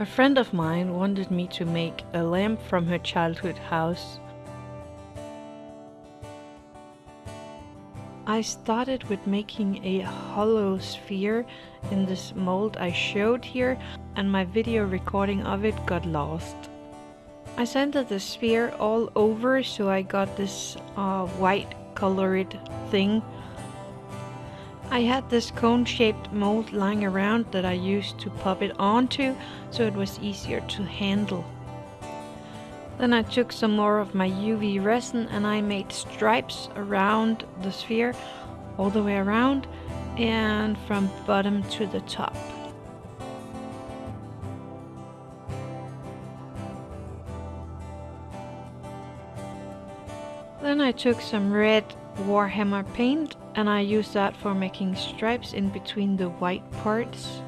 A friend of mine wanted me to make a lamp from her childhood house. I started with making a hollow sphere in this mold I showed here and my video recording of it got lost. I sanded the sphere all over so I got this uh, white colored thing I had this cone shaped mold lying around that I used to pop it onto so it was easier to handle. Then I took some more of my UV resin and I made stripes around the sphere all the way around and from bottom to the top. Then I took some red Warhammer paint and I use that for making stripes in between the white parts.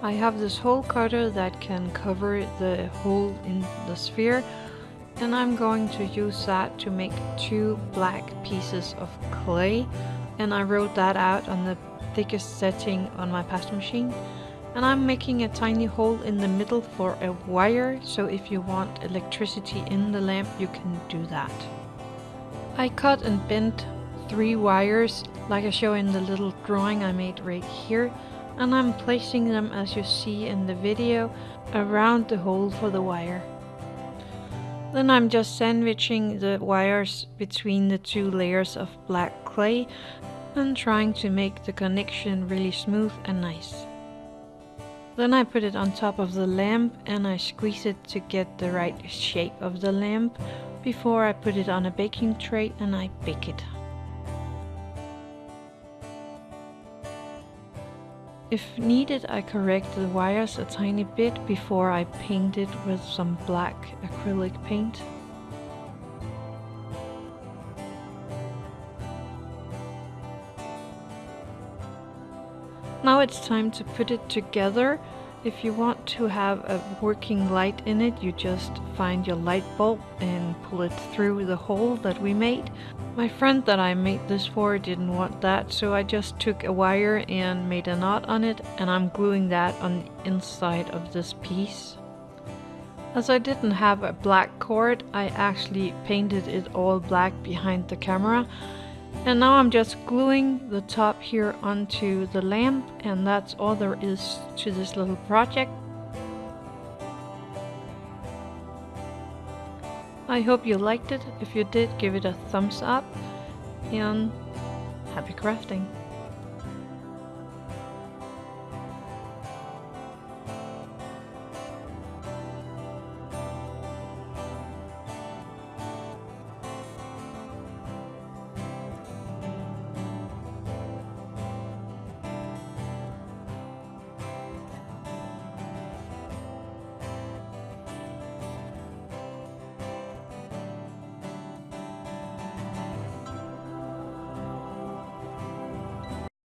I have this hole cutter that can cover the hole in the sphere and I'm going to use that to make two black pieces of clay. And I wrote that out on the thickest setting on my pasta machine. And I'm making a tiny hole in the middle for a wire so if you want electricity in the lamp you can do that. I cut and bent three wires like I show in the little drawing I made right here and I'm placing them as you see in the video around the hole for the wire. Then I'm just sandwiching the wires between the two layers of black clay and trying to make the connection really smooth and nice. Then I put it on top of the lamp and I squeeze it to get the right shape of the lamp before I put it on a baking tray and I bake it. If needed I correct the wires a tiny bit before I paint it with some black acrylic paint. Now it's time to put it together if you want to have a working light in it, you just find your light bulb and pull it through the hole that we made. My friend that I made this for didn't want that, so I just took a wire and made a knot on it, and I'm gluing that on the inside of this piece. As I didn't have a black cord, I actually painted it all black behind the camera, and now I'm just gluing the top here onto the lamp and that's all there is to this little project. I hope you liked it. If you did, give it a thumbs up and happy crafting.